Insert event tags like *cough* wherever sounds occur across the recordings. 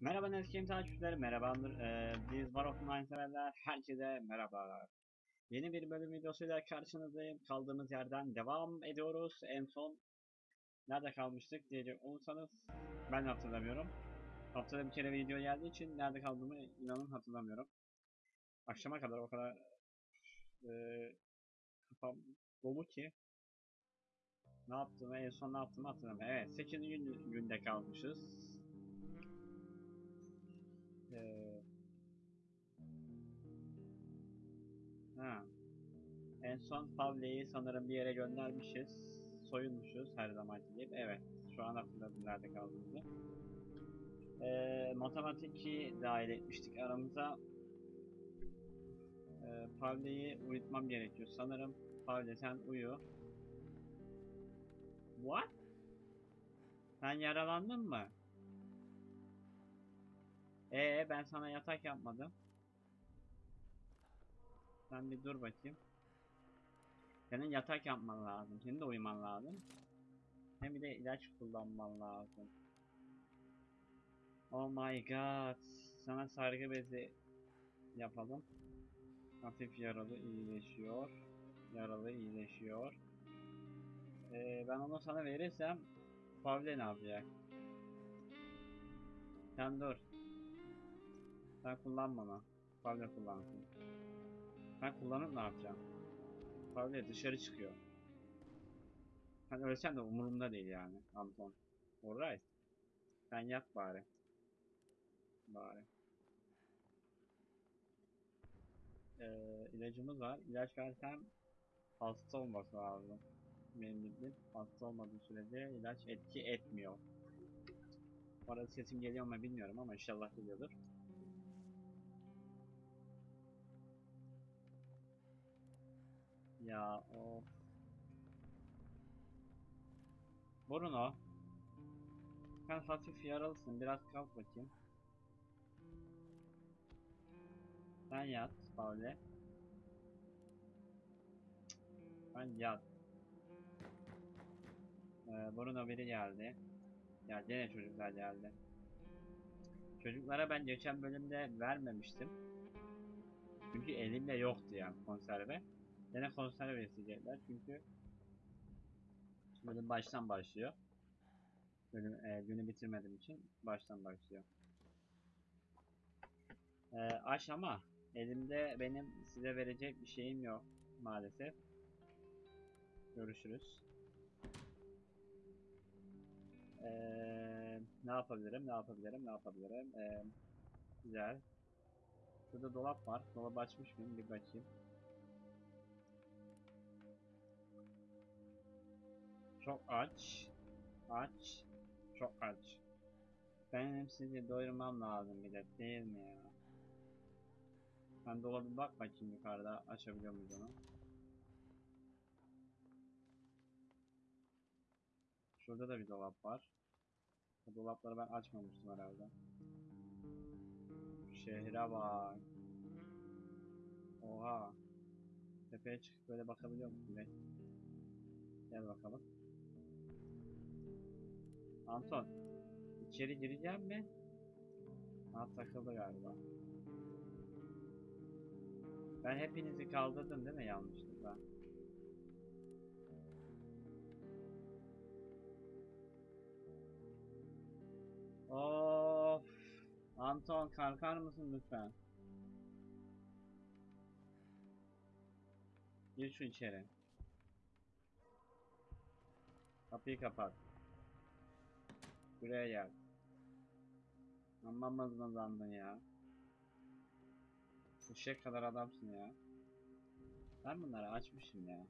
Merhaba Neskim takipçileri, merhabadır. Ee, biz War of severler, herkese merhabalar. Yeni bir bölüm videosuyla karşınızdayım. Kaldığımız yerden devam ediyoruz. En son nerede kalmıştık diyecek olursanız ben hatırlamıyorum. Haftada bir kere video geldiği için nerede kaldığımı inanın hatırlamıyorum. Akşama kadar o kadar e, kafam dolu ki ne yaptığımı en son ne yaptığımı hatırlamıyorum. Evet 8. Gün, günde kalmışız. Ee, ha. En son Pavle'yi sanırım bir yere göndermişiz. Soyulmuşuz her zamanki gibi. Evet. Şu an hatırladım nerede kaldığımızı. Ee, matematiki dahil etmiştik aramıza. Ee, Pavle'yi uyutmam gerekiyor. Sanırım Pavle sen uyu. What? Sen yaralandın mı? Ee ben sana yatak yapmadım. Sen bir dur bakayım. Senin yatak yapman lazım. Senin de uyuman lazım. Hem bir de ilaç kullanman lazım. Oh my god. Sana sargı bezi yapalım. Hafif yaralı iyileşiyor. Yaralı iyileşiyor. Ee, ben onu sana verirsem Pavle ne yapacak? Sen dur. Sen kullanma onu. Pavle kullansın. Ben kullanıp ne yapacağım? Pavle dışarı çıkıyor. Ben ölsem de umurumda değil yani Anton. Alright. Sen yat bari. Bari. Ee, ilacımız var. İlaç versem hasta olması lazım. Benim bildiğim hasta olmadığı sürece ilaç etki etmiyor. Bu arada sesim geliyor mu bilmiyorum ama inşallah geliyordur. Ya o. Bruno Sen hafif yaralısın biraz kalk bakayım. Sen yat Paule Sen yat. Ee, Bruno biri geldi. Ya gene çocuklar geldi. Çocuklara ben geçen bölümde vermemiştim. Çünkü elimde yoktu yani konserve Yine konserve isteyecekler çünkü bölüm baştan başlıyor. Bölüm, e, günü bitirmediğim için baştan başlıyor. E, aç ama elimde benim size verecek bir şeyim yok maalesef. Görüşürüz. E, ne yapabilirim, ne yapabilirim, ne yapabilirim? E, güzel. Şurada dolap var. Dolabı açmış mıyım? Bir bakayım. Çok aç. Aç. Çok aç. Benim sizi doyurmam lazım bir de değil mi ya? Ben dolabı bak bakayım yukarıda açabiliyor muyuz onu? Şurada da bir dolap var. Bu dolapları ben açmamıştım herhalde. Şehre bak. Oha. Tepeye çıkıp böyle bakabiliyor musun? Gel. Bakalım. Anton. içeri gireceğim mi? Ha takıldı galiba. Ben hepinizi kaldırdım değil mi yanlışlıkla? Of. Anton kalkar mısın lütfen? Gir şu içeri. Kapıyı kapat. Buraya gel. Amma mızmızlandın ya. Eşek kadar adamsın ya. Ben bunları açmışım ya.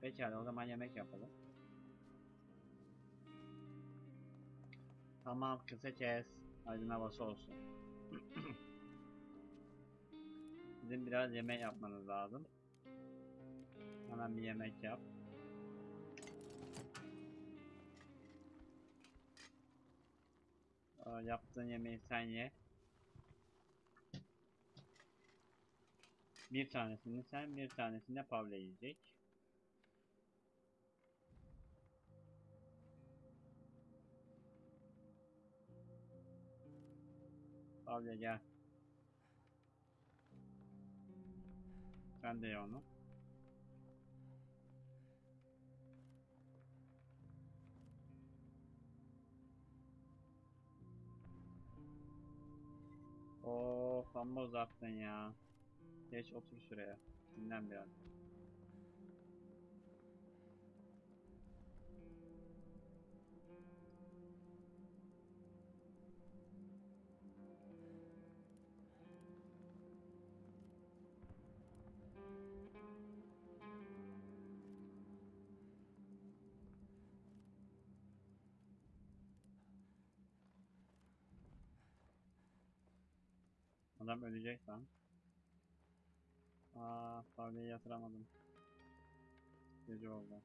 Pekala o zaman yemek yapalım. Tamam kısa kes. Aydın havası olsun. *clears throat* Bizim biraz yemek yapmanız lazım. Hemen bir yemek yap. Yaptığın yemeği sen ye. Bir tanesini sen, bir tanesini de Pavle yiyecek. Abi gel. Sen de ye onu. Of amma uzattın ya. Geç otur şuraya. Dinlen biraz. Adam ölecek lan. Aa, Favli'yi yatıramadım. Gece oldu.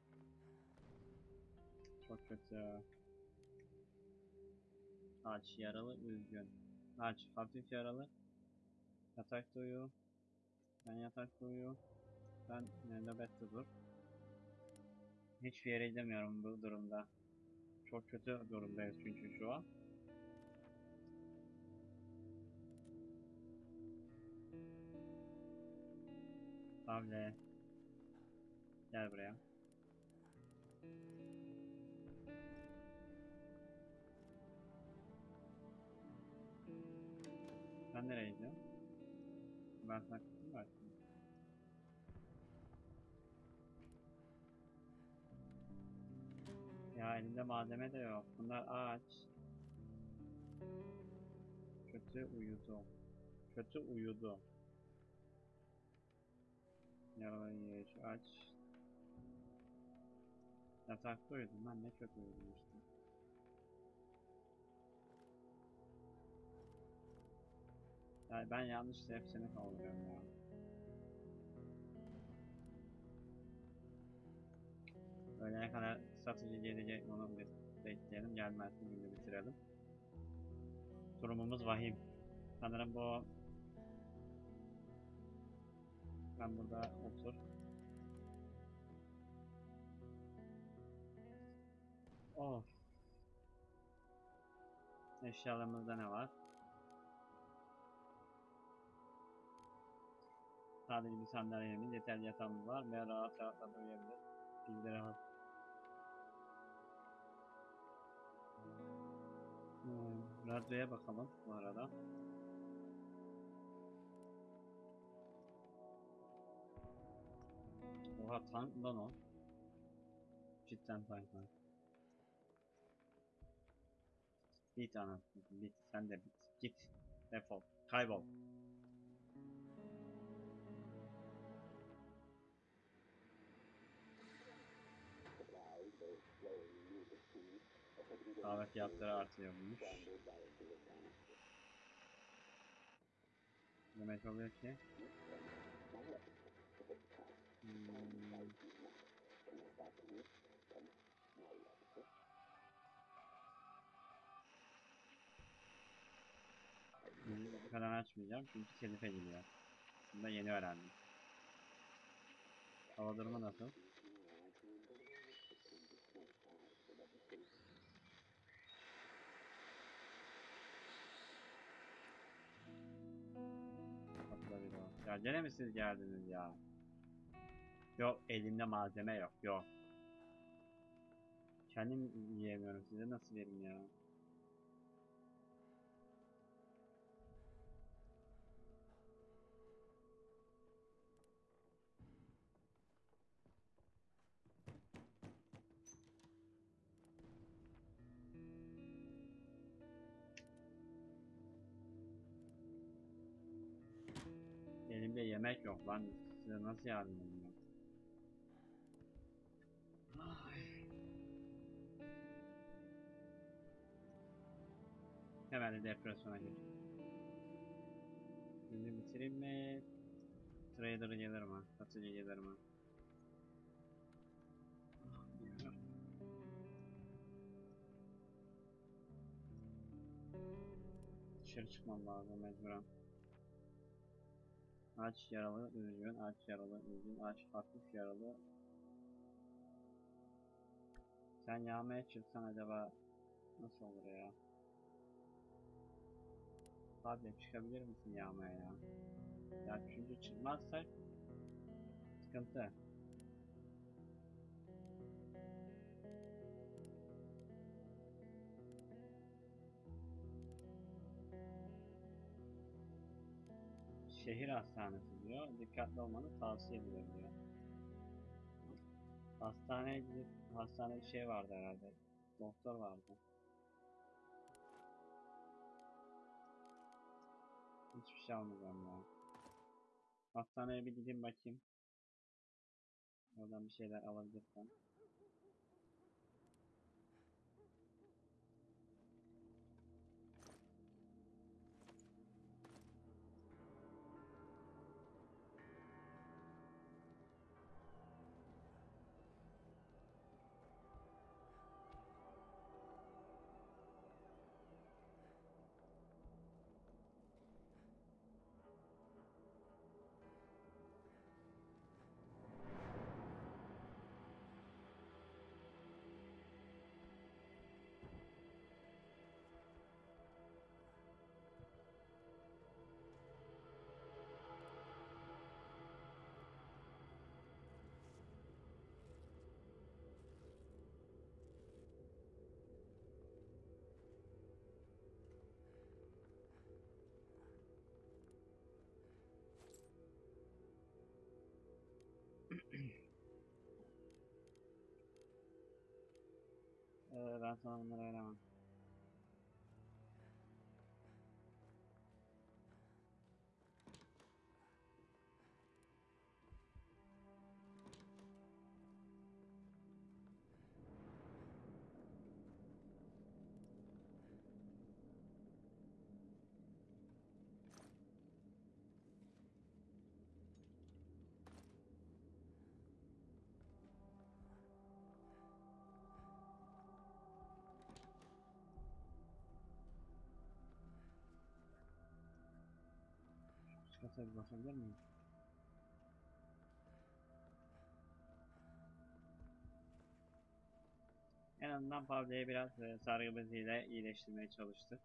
Çok kötü. Aç, yaralı, üzgün. Aç, hafif yaralı. Yatakta uyu. Ben yatakta uyu. Ben nöbette dur. Hiçbir yere gidemiyorum bu durumda. Çok kötü durumdayız çünkü şu an. Pavle. Gel buraya. Sen nereye gidiyorsun? Ben sana mı açtım? Ya elimde malzeme de yok. Bunlar ağaç. Kötü uyudu. Kötü uyudu. Yaralayış aç. Yatakta uyudum ben ne kötü uyudum işte. Yani ben yanlışla hepsini kaldırıyorum ya. Öğlene kadar satıcı gelecek onu bekleyelim. Gelmezse günü bitirelim. Durumumuz vahim. Sanırım bu sen burada otur. Of. Eşyalarımızda ne var? Sadece bir sandalyemiz, yeterli yatağımız var ve rahat rahat uyuyabilir. Bilgileri var. Hmm, radyoya bakalım bu arada. Oha tank lan o. Cidden tank lan. Bit anasını bit sen de bit. Git. Defol. Kaybol. Kahve fiyatları artıyormuş. Demek oluyor ki Müziği falan açmayacağım çünkü telife giriyor. Bunu da yeni öğrendim. Hava durumu nasıl? Ya gene mi siz geldiniz ya? Yok elimde malzeme yok yok. Kendim yiyemiyorum size nasıl vereyim ya? Elimde yemek yok lan. Size nasıl yardım edeyim De depresyona gir. Şimdi bitireyim mi? Trader gelir mi? Satıcı gelir mi? Dışarı çıkmam lazım mecburen. Aç yaralı, üzgün, aç yaralı, üzgün, aç hafif yaralı. Sen yağmaya çıksan acaba nasıl olur ya? Abi çıkabilir misin yağmaya ya? Ya çünkü çıkmazsak sıkıntı. Şehir hastanesi diyor. Dikkatli olmanı tavsiye edilir diyor. Hastaneye gidip hastanede şey vardı herhalde. Doktor vardı. Hiçbir şey almayacağım ya. Hastaneye bir gideyim bakayım. Oradan bir şeyler alabilirsem. Ee, ben sana kata bir bakabilir miyim? En azından Pavla'yı biraz e, sargı beziyle iyileştirmeye çalıştık.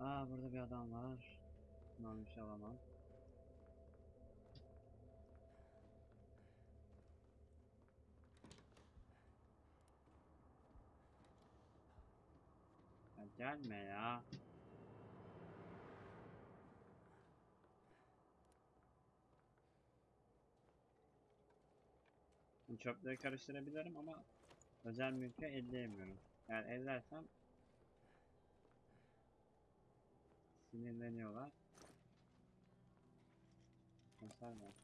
Aa burada bir adam var. Bundan bir alamam. Gelme ya. Şimdi Çöpleri karıştırabilirim ama özel mülke elleyemiyorum. Eğer ellersem sinirleniyorlar. Konserve.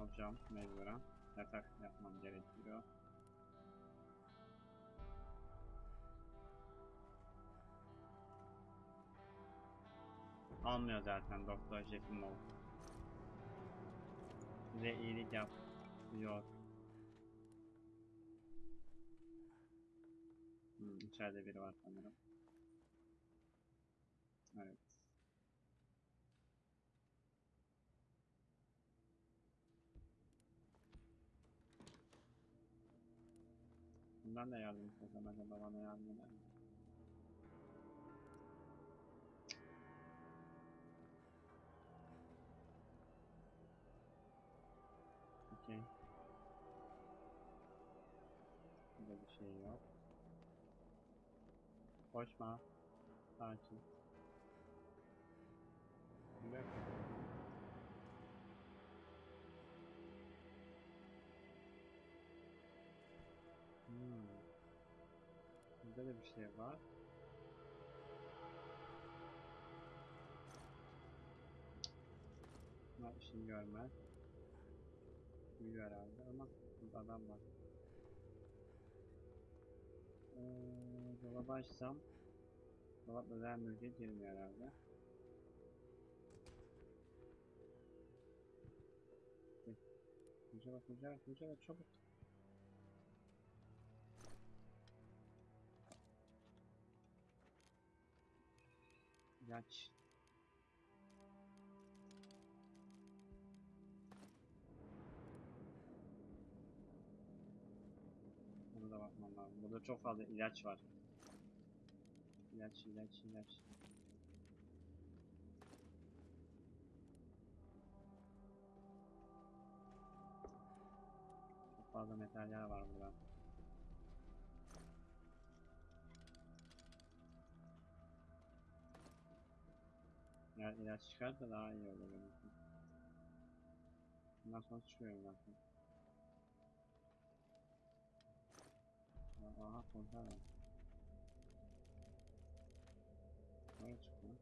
Alacağım mecburen. Yatak yapmam gerekiyor. Almıyor zaten Doktor Jefimov. Size iyilik yap diyor. Hmm, içeride biri var sanırım. Evet. Bundan da yardım istesem acaba bana yardım eder mi? Okey. Burada bir şey yok. Koşma. Sakin. Bir dakika. Da bir şey var. Bunlar işini görmez. Büyü herhalde ama burada adam var. Ee, dolabı açsam Dolap özel mülke girmiyor herhalde. Kucala kucala kucala çabuk. İlaç. Bunu da bakmam lazım. Burada çok fazla ilaç var. İlaç, ilaç, ilaç. Çok fazla metaller var burada. Eğer ilaç çıkarsa daha iyi olur. Bundan sonra çıkıyor zaten. Aha konser var. Nereye lan?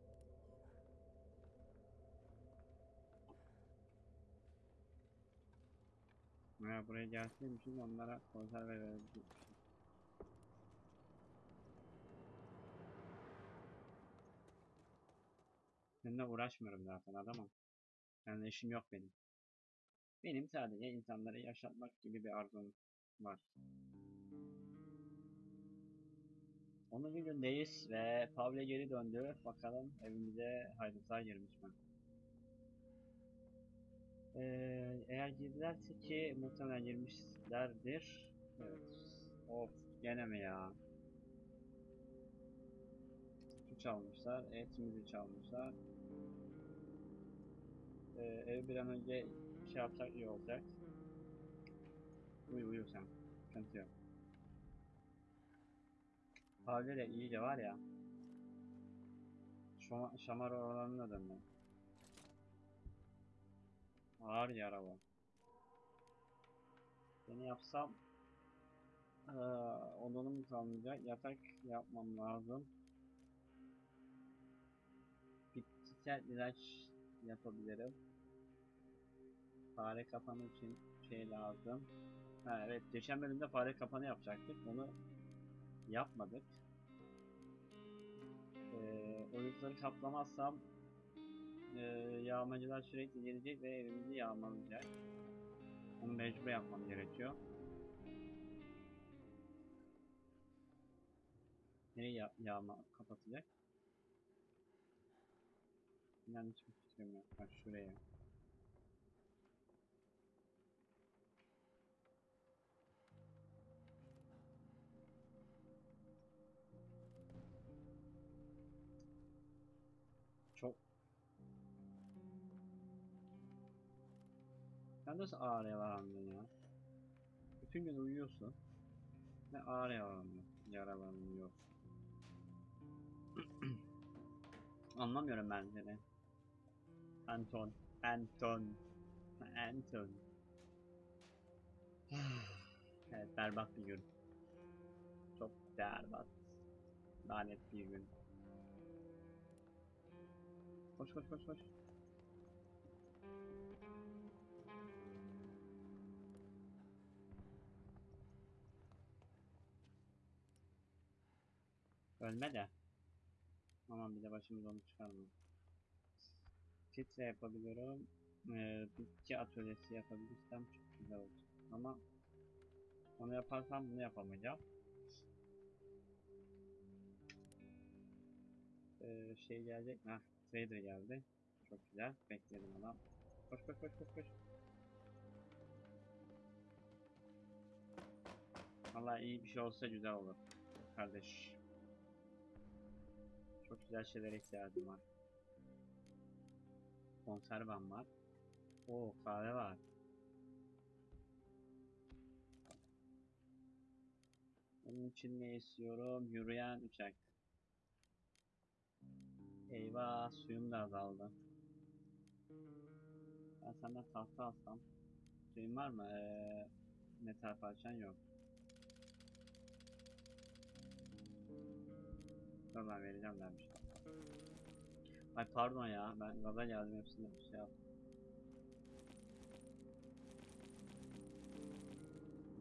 Veya buraya gelseymişiz onlara konserve verecekmişiz. Seninle uğraşmıyorum zaten adamım. Seninle işim yok benim. Benim sadece insanları yaşatmak gibi bir arzum var. Onun günündeyiz ve Pavle geri döndü. Bakalım evimize hayırlısı girmiş mi? Ee, eğer girdilerse ki muhtemelen girmişlerdir. Evet. Of gene mi ya? Sütü çalmışlar, etimizi çalmışlar. Ee, ev bir an önce şey yapsak iyi olacak. Uyu uyu sen. Sıkıntı yok. Pavle de iyice var ya. Şama, şamar oralarına döndü. Ağır yara bu. Seni yapsam eee odunum kalmayacak. Yatak yapmam lazım. Bitkisel ilaç yapabilirim. Fare kapanı için şey lazım. Ha evet geçen bölümde fare kapanı yapacaktık. Onu yapmadık. Ee, kaplamazsam e, yağmacılar sürekli gelecek ve evimizi yağmalayacak. Onu mecbur yapmam gerekiyor. Nereye ya yağma kapatacak? İnan hiçbir fikrim yok. Bak şuraya. Çok Sen nasıl ağır yaralandın ya? Bütün gün uyuyorsun. Ne yaralandın, yaralanıyor. *clears throat* Anlamıyorum ben seni. Anton, Anton, Anton. *sighs* evet, berbat bir gün. Çok berbat. Lanet bir gün. Koş koş koş koş. Ölme de. Aman bir de başımız onu çıkarma. Titre yapabiliyorum. Ee, bitki atölyesi yapabilirsem çok güzel olur. Ama onu yaparsam bunu yapamayacağım. Ee, şey gelecek? Heh, trader geldi. Çok güzel. Bekledim adam. Koş koş koş koş koş. Vallahi iyi bir şey olsa güzel olur. Kardeş. Çok güzel şeylere ihtiyacım var. Konservam var. Oo kahve var. Onun için ne istiyorum? Yürüyen uçak. Eyvah suyum da azaldı. Ben senden tahta alsam. Suyun var mı? Ee, metal parçan yok. Ben vereceğim dermiş. Ay pardon ya ben gaza geldim hepsini bir şey yaptım.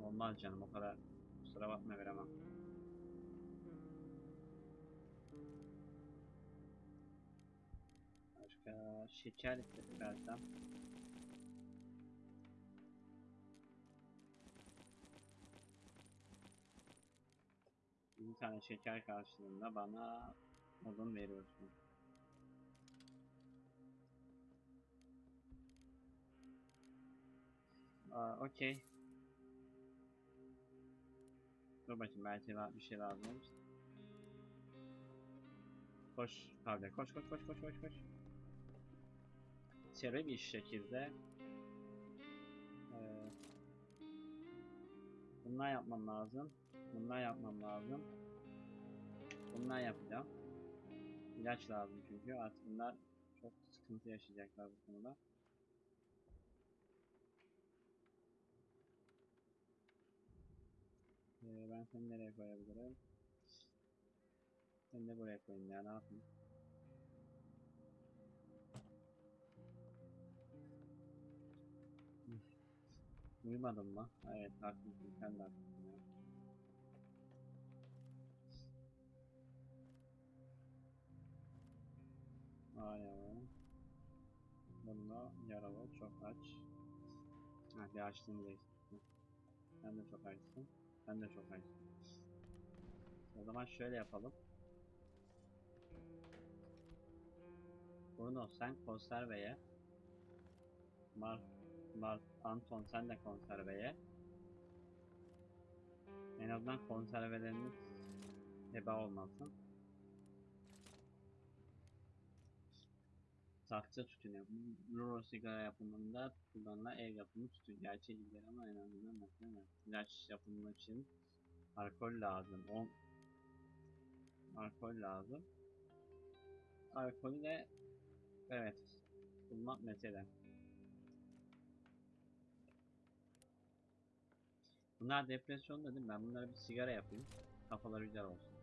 Olmaz canım o kadar kusura bakma veremem. Başka şeker istersem. Bir tane şeker karşılığında bana odun veriyorsun. Aa, okey. Dur bakayım belki bir şey lazım olur. Koş Kavle koş koş koş koş koş koş. Seri bir şekilde eee bunlar yapmam lazım. Bunlar yapmam lazım. Bunlar yapacağım. İlaç lazım çünkü artık bunlar çok sıkıntı yaşayacaklar bu konuda. Ee, ben seni nereye koyabilirim? Seni de buraya koyayım ya ne yapayım? Uyumadın mı? Evet haklısın sen de haklısın ya. Ay ay. Bunda yaralı çok aç. Ha bir açtığını değiştirdim. Sen de çok açsın. Sen de çok açsın. O zaman şöyle yapalım. Bruno sen konserveye. Mar, Mar, Anton sen de konserveye. En azından konserveleriniz heba olmasın. Saksı tütünü. Rulo sigara yapımında kullanılan ev yapımı tütün. Gerçek değil ama en azından mesela ilaç yapımı için alkol lazım. 10 alkol lazım. Alkolü de evet bulmak mesele. Bunlar depresyon dedim ben bunlara bir sigara yapayım. Kafaları güzel olsun.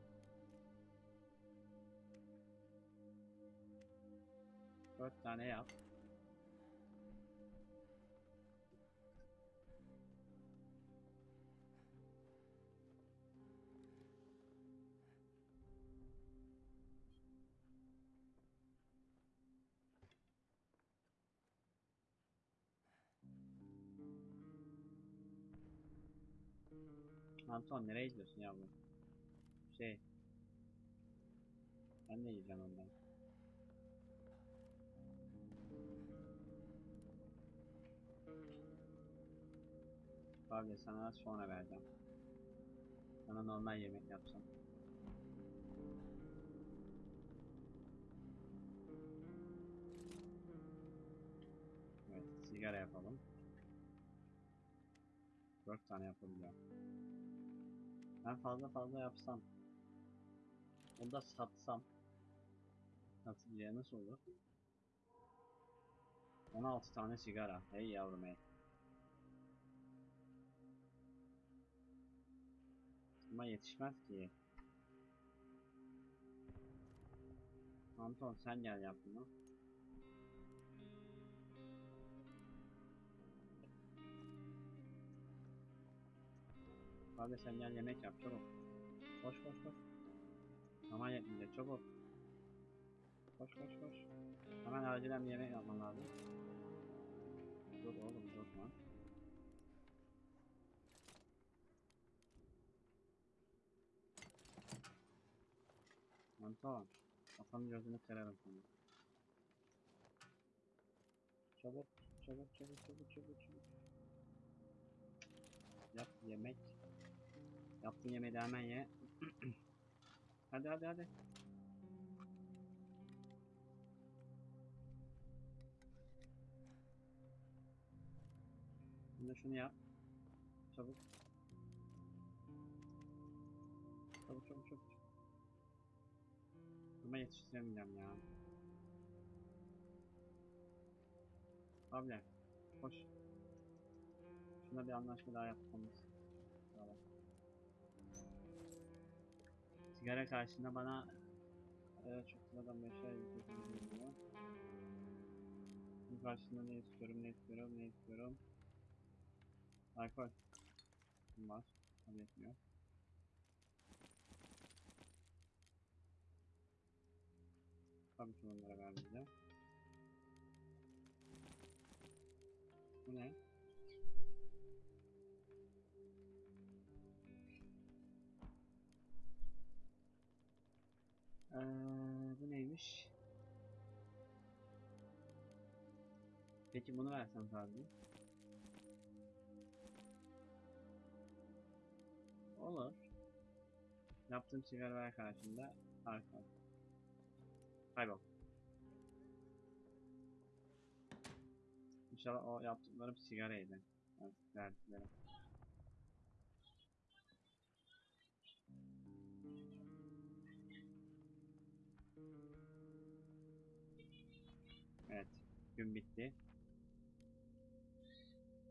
Dört tane yap. Anton nereye gidiyorsun yavrum? Şey. Ben de yiyeceğim ondan. Abi sana sonra vereceğim. Sana normal yemek yapacağım. Evet, sigara yapalım. Dört tane yapabileceğim. Ben fazla fazla yapsam. Onu da satsam. Bir nasıl olur? 16 tane sigara. Hey yavrum hey. Ama yetişmez ki. Anton sen gel yap bunu. Abi sen gel yemek yap çabuk. Koş koş koş. Aman yetmeyecek çabuk. Koş koş koş. Hemen acilen bir yemek yapman lazım. Dur oğlum dur lan. Anton. Kafanın gözünü kırarım sana. Çabuk, çabuk, çabuk, çabuk, çabuk, çabuk. Yap yemek. Yaptığın yemeği de hemen ye. *clears throat* hadi hadi hadi. Şimdi şunu yap. Çabuk. Çabuk çabuk çabuk. Ama yetiştiremeyeceğim ya. Abi koş. Şuna bir anlaşma daha yapmamız. Tamam. Sigara karşında bana e, çok sıradan bir şey geliyor. Bunun karşında ne istiyorum, ne istiyorum, ne istiyorum. Alkol. Var. Tabii etmiyor. Tabii ki bunlara vermeyeceğim. Bu ne? Ee, bu neymiş? Peki bunu versem sadece. Olur. Yaptığım sigaralar karşında arka. Kaybol. İnşallah o yaptıklarım sigaraydı. Verdiklerim. Evet. Gün bitti.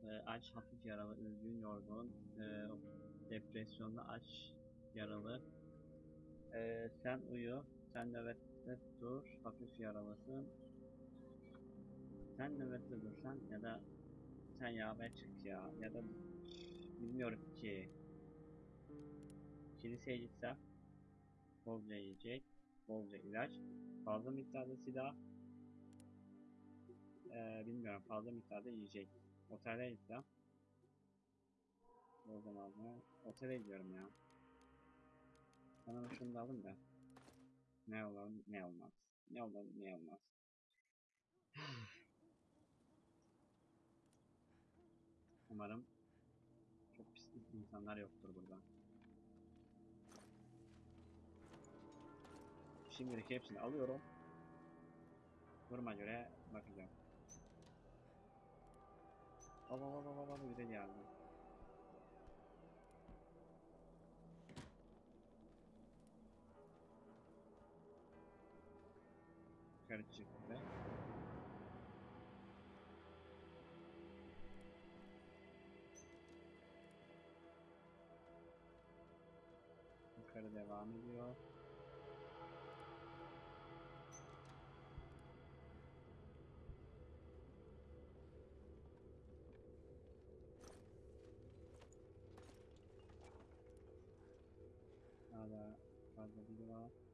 Ee, aç, hafif yaralı, üzgün, yorgun, ee, depresyonda aç, yaralı. Ee, sen uyu, sen nöbette dur, hafif yaralısın. Sen nöbette dursan ya da sen yağmaya çık ya ya da bilmiyorum ki. Kiliseye gitsem bolca yiyecek, bolca ilaç, fazla miktarda silah, ee, bilmiyorum fazla miktarda yiyecek. Otele gitsem. O zaman da otele gidiyorum ya. Bana şunu da alın da. Ne olur ne olmaz. Ne olur ne olmaz. *sighs* Umarım çok pis insanlar yoktur burada. Şimdilik hepsini alıyorum. Duruma göre bakacağım. Baba baba baba bir de geldi. Yukarı çıktı. Yukarı devam ediyor. Hala fazla biri var.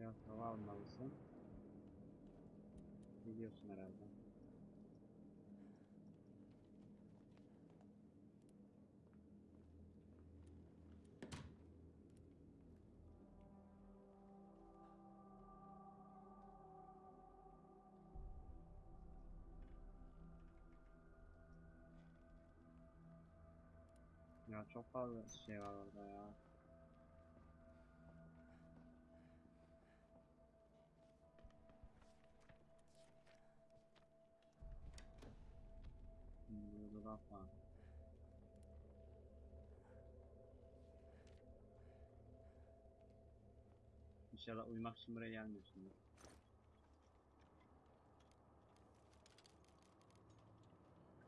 Biraz hava almalısın. Biliyorsun herhalde. Ya çok fazla şey var orada ya. Var. İnşallah uyumak için buraya gelmiyorsundur.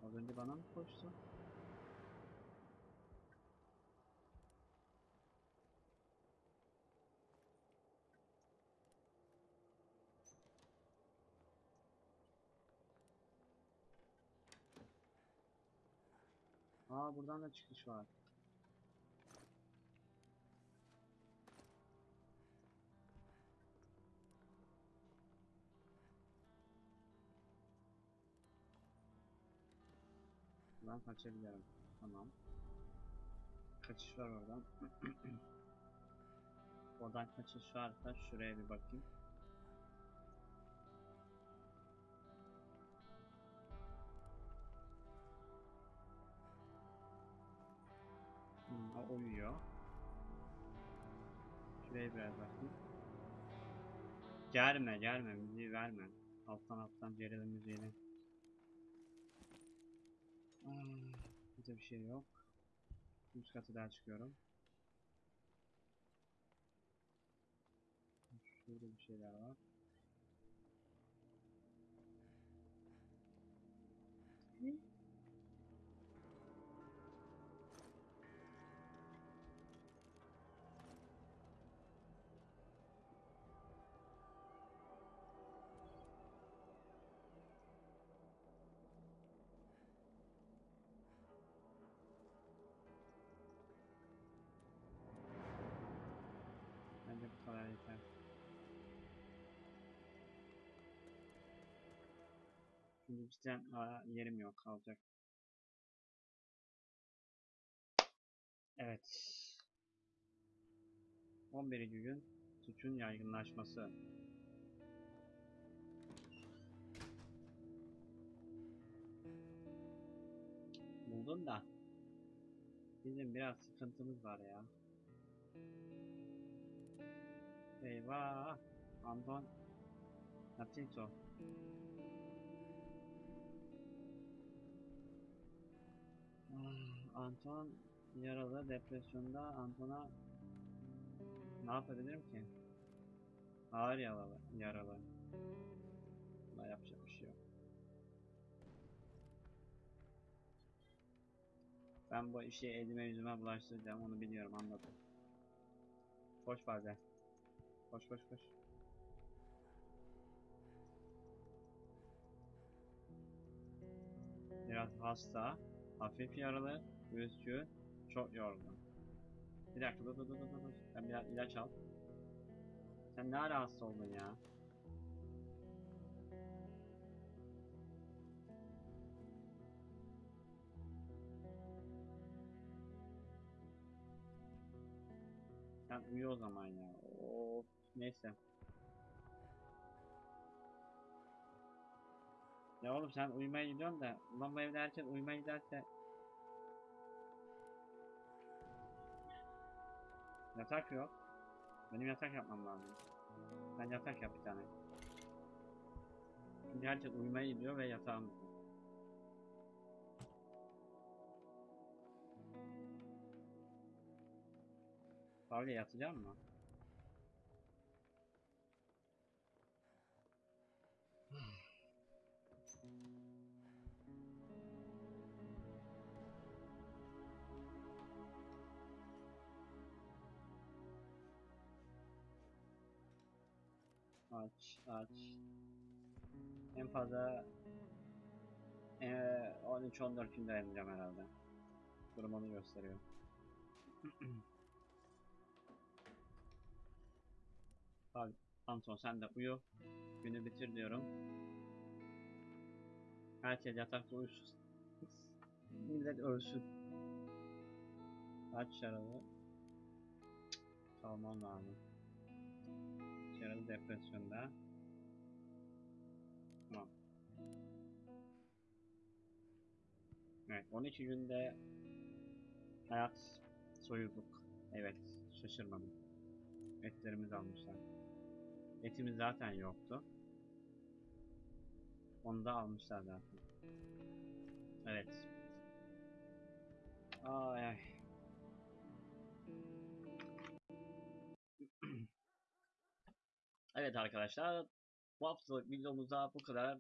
Az önce bana mı koştu? Aa buradan da çıkış var. Ben kaçabilirim. Tamam. Kaçış var oradan. *clears throat* oradan kaçış varsa şuraya bir bakayım. Şuraya biraz bakayım. Germe germe müziği verme. Alttan alttan gerilim müziğini. Ah, Burada bir şey yok. Üst katı daha çıkıyorum. Şurada bir şeyler var. Bence cidden yerim yok kalacak. Evet. 11. gün suçun yaygınlaşması. Buldum da bizim biraz sıkıntımız var ya. Eyvah! Anton Natito. Anton yaralı depresyonda Anton'a ne yapabilirim ki? Ağır yaralı. yaralı. Buna yapacak bir şey yok. Ben bu işi elime yüzüme bulaştıracağım onu biliyorum anladım. Koş bazen. Koş koş koş. Biraz hasta, hafif yaralı, üzgün, çok yorgun. Bir dakika dur dur dur dur. Ben biraz ilaç al. Sen ne ara hasta oldun ya? Sen uyu o zaman ya. Of, neyse. Ya oğlum sen uyumaya gidiyorsun da ulan bu evde herkes uyumaya giderse Yatak yok. Benim yatak yapmam lazım. Ben yatak yap bir tane. Çünkü herkes uyumaya gidiyor ve yatağım. Pavle yatacağım mı? Aç, aç. En fazla eee 13-14 gün dayanacağım herhalde. Durum onu gösteriyor. *clears throat* Abi, Anton sen de uyu. Günü bitir diyorum. Herkes yatakta uyusun. Millet ölsün. Aç yaralı. Kalmam lazım. Yaralı depresyonda. Tamam. Evet 12 günde hayat soyulduk. Evet şaşırmadım. Etlerimizi almışlar. Etimiz zaten yoktu. Onu da almışlar zaten. Evet. Ay. *clears throat* Evet arkadaşlar. Bu haftalık videomuzda bu kadar.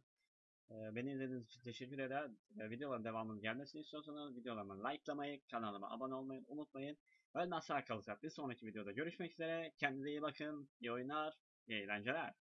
Ee, Beni izlediğiniz için teşekkür eder. Ee, Videoların devamının gelmesini istiyorsanız videolarımı likelamayı, kanalıma abone olmayı unutmayın. Ölmez sağ kalacak. Bir sonraki videoda görüşmek üzere. Kendinize iyi bakın. İyi oyunlar, iyi eğlenceler.